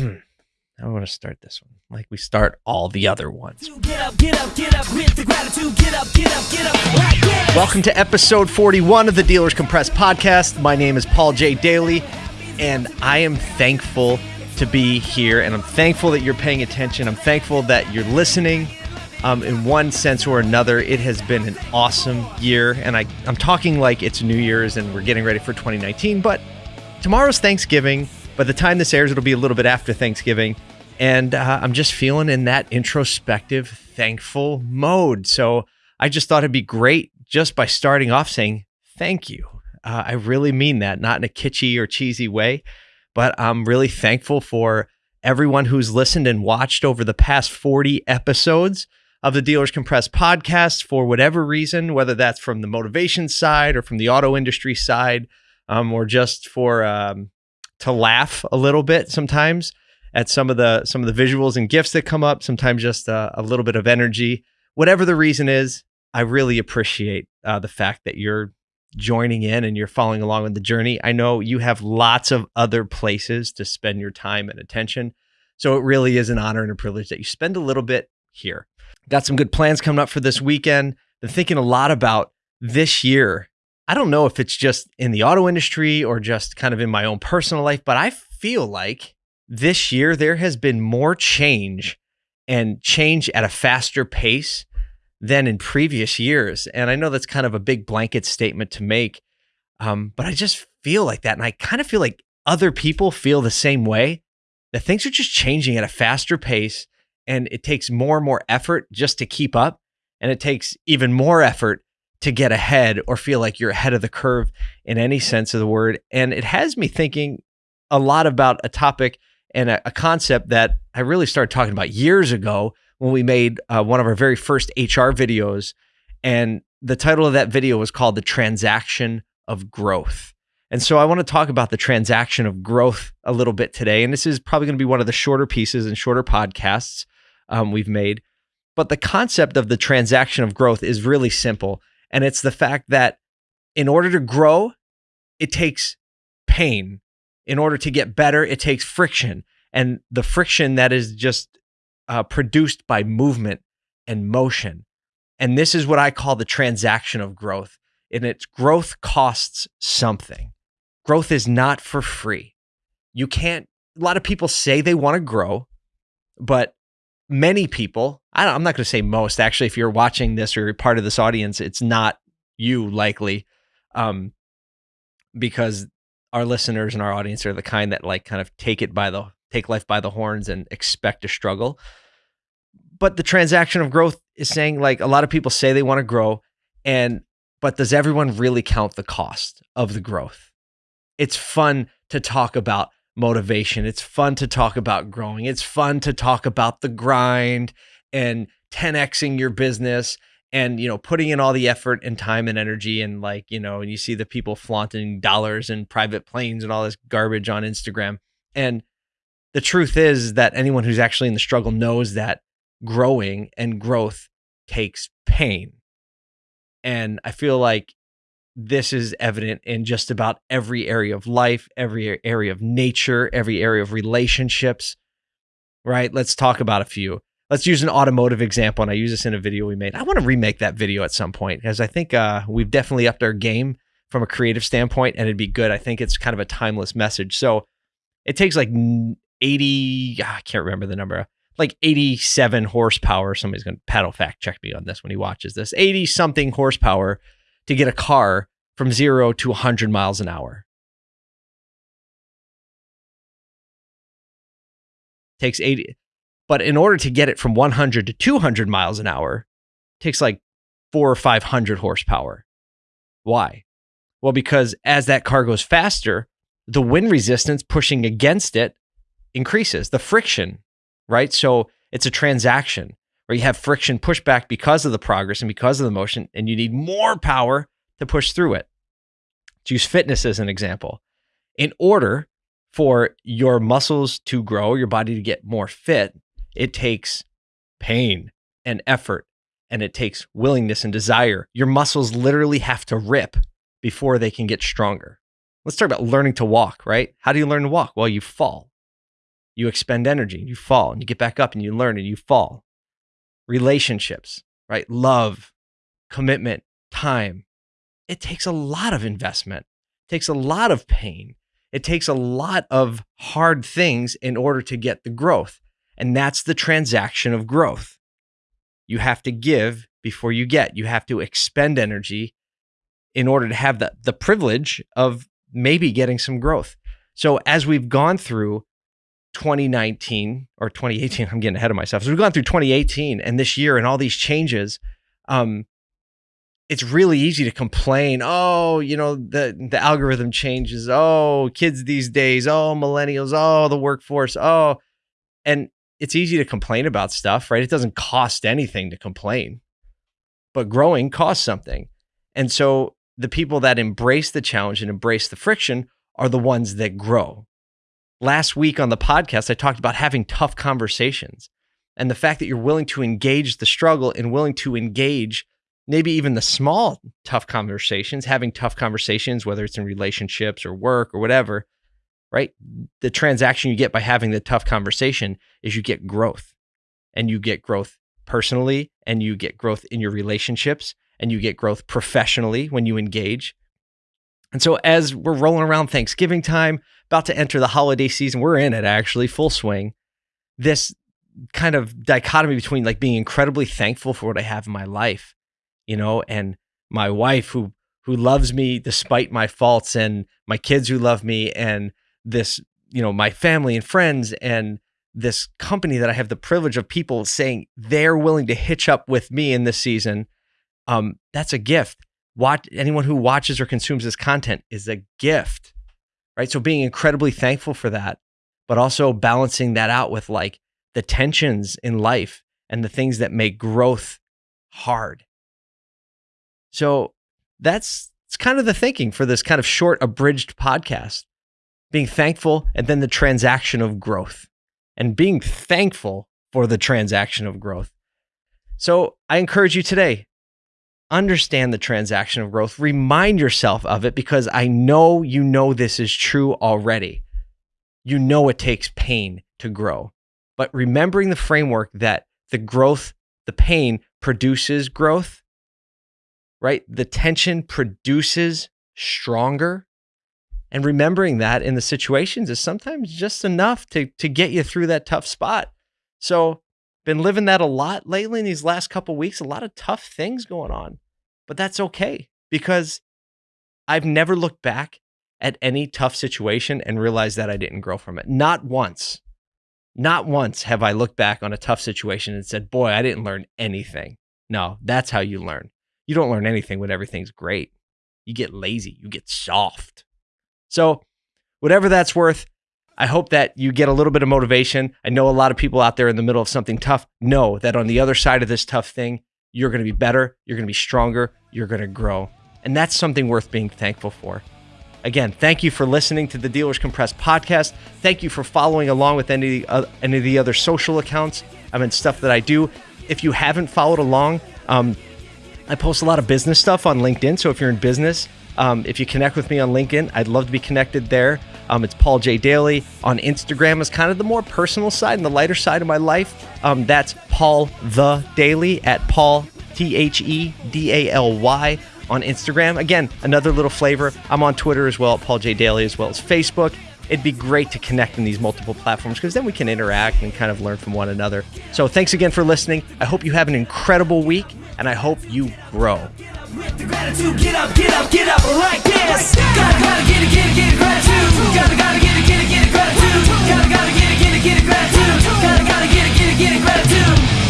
Hmm. I want to start this one like we start all the other ones. Get up, get up, get up. Welcome to episode 41 of the Dealers Compressed podcast. My name is Paul J. Daly, and I am thankful to be here, and I'm thankful that you're paying attention. I'm thankful that you're listening. Um, in one sense or another, it has been an awesome year, and I, I'm talking like it's New Year's and we're getting ready for 2019, but tomorrow's Thanksgiving. By the time this airs, it'll be a little bit after Thanksgiving. And uh, I'm just feeling in that introspective, thankful mode. So I just thought it'd be great just by starting off saying thank you. Uh, I really mean that, not in a kitschy or cheesy way, but I'm really thankful for everyone who's listened and watched over the past 40 episodes of the Dealers Compressed podcast for whatever reason, whether that's from the motivation side or from the auto industry side, um, or just for um, to laugh a little bit sometimes at some of the some of the visuals and gifts that come up. Sometimes just uh, a little bit of energy, whatever the reason is. I really appreciate uh, the fact that you're joining in and you're following along with the journey. I know you have lots of other places to spend your time and attention. So it really is an honor and a privilege that you spend a little bit here. Got some good plans coming up for this weekend. Been thinking a lot about this year. I don't know if it's just in the auto industry or just kind of in my own personal life, but I feel like this year there has been more change and change at a faster pace than in previous years. And I know that's kind of a big blanket statement to make, um, but I just feel like that. And I kind of feel like other people feel the same way that things are just changing at a faster pace and it takes more and more effort just to keep up. And it takes even more effort to get ahead or feel like you're ahead of the curve in any sense of the word. And it has me thinking a lot about a topic and a, a concept that I really started talking about years ago when we made uh, one of our very first HR videos. And the title of that video was called The Transaction of Growth. And so I want to talk about the transaction of growth a little bit today. And this is probably going to be one of the shorter pieces and shorter podcasts um, we've made. But the concept of the transaction of growth is really simple. And it's the fact that in order to grow, it takes pain. In order to get better, it takes friction. And the friction that is just uh, produced by movement and motion. And this is what I call the transaction of growth. And its growth costs something. Growth is not for free. You can't, a lot of people say they want to grow, but many people, I am not going to say most, actually, if you're watching this or you're part of this audience, it's not you likely. Um, because our listeners and our audience are the kind that like kind of take it by the take life by the horns and expect a struggle. But the transaction of growth is saying like a lot of people say they want to grow and but does everyone really count the cost of the growth? It's fun to talk about motivation. It's fun to talk about growing. It's fun to talk about the grind and 10xing your business and you know putting in all the effort and time and energy and like you know and you see the people flaunting dollars and private planes and all this garbage on Instagram and the truth is that anyone who's actually in the struggle knows that growing and growth takes pain. And I feel like this is evident in just about every area of life, every area of nature, every area of relationships, right? Let's talk about a few. Let's use an automotive example. And I use this in a video we made. I want to remake that video at some point because I think uh, we've definitely upped our game from a creative standpoint and it'd be good. I think it's kind of a timeless message. So it takes like 80, ah, I can't remember the number, like 87 horsepower. Somebody's going to paddle fact check me on this when he watches this 80 something horsepower to get a car from zero to 100 miles an hour. Takes 80. But in order to get it from 100 to 200 miles an hour, takes like four or 500 horsepower. Why? Well, because as that car goes faster, the wind resistance pushing against it increases the friction, right? So it's a transaction where you have friction pushback because of the progress and because of the motion, and you need more power to push through it. To use fitness as an example, in order for your muscles to grow, your body to get more fit, it takes pain and effort and it takes willingness and desire. Your muscles literally have to rip before they can get stronger. Let's talk about learning to walk, right? How do you learn to walk? Well, you fall You expend energy, you fall, and you get back up and you learn and you fall. Relationships, right? Love, commitment, time. It takes a lot of investment, it takes a lot of pain, it takes a lot of hard things in order to get the growth. And that's the transaction of growth. You have to give before you get. You have to expend energy in order to have the, the privilege of maybe getting some growth. So as we've gone through 2019 or 2018, I'm getting ahead of myself. So we've gone through 2018 and this year and all these changes. Um, it's really easy to complain. Oh, you know, the the algorithm changes. Oh, kids these days. Oh, millennials. Oh, the workforce. Oh, and it's easy to complain about stuff, right? It doesn't cost anything to complain, but growing costs something. And so the people that embrace the challenge and embrace the friction are the ones that grow. Last week on the podcast, I talked about having tough conversations and the fact that you're willing to engage the struggle and willing to engage maybe even the small tough conversations, having tough conversations, whether it's in relationships or work or whatever, right? The transaction you get by having the tough conversation is you get growth and you get growth personally and you get growth in your relationships and you get growth professionally when you engage. And so as we're rolling around Thanksgiving time, about to enter the holiday season, we're in it actually, full swing. This kind of dichotomy between like being incredibly thankful for what I have in my life you know, and my wife who who loves me despite my faults and my kids who love me and this, you know, my family and friends and this company that I have the privilege of people saying they're willing to hitch up with me in this season. Um, that's a gift. Watch anyone who watches or consumes this content is a gift, right? So being incredibly thankful for that, but also balancing that out with like the tensions in life and the things that make growth hard. So that's it's kind of the thinking for this kind of short, abridged podcast. Being thankful and then the transaction of growth and being thankful for the transaction of growth. So I encourage you today, understand the transaction of growth, remind yourself of it because I know you know this is true already. You know it takes pain to grow, but remembering the framework that the growth, the pain produces growth right? The tension produces stronger. And remembering that in the situations is sometimes just enough to, to get you through that tough spot. So, been living that a lot lately in these last couple weeks, a lot of tough things going on. But that's okay because I've never looked back at any tough situation and realized that I didn't grow from it. Not once. Not once have I looked back on a tough situation and said, boy, I didn't learn anything. No, that's how you learn you don't learn anything when everything's great. You get lazy, you get soft. So, whatever that's worth, I hope that you get a little bit of motivation. I know a lot of people out there in the middle of something tough know that on the other side of this tough thing, you're going to be better, you're going to be stronger, you're going to grow. And that's something worth being thankful for. Again, thank you for listening to the Dealers Compressed podcast. Thank you for following along with any, uh, any of the other social accounts. I mean, stuff that I do. If you haven't followed along, um, I post a lot of business stuff on LinkedIn. So if you're in business, um, if you connect with me on LinkedIn, I'd love to be connected there. Um, it's Paul J. Daly. On Instagram is kind of the more personal side and the lighter side of my life. Um, that's Paul the Daly at Paul T H E D A L Y on Instagram. Again, another little flavor. I'm on Twitter as well, Paul J. Daly, as well as Facebook. It'd be great to connect in these multiple platforms because then we can interact and kind of learn from one another. So thanks again for listening. I hope you have an incredible week and I hope you grow. Gotta, gotta get it, get it, get it, gratitude. Gotta, gotta get it, get it, get it, gratitude. Gotta, gotta get it, get it, get it, gratitude.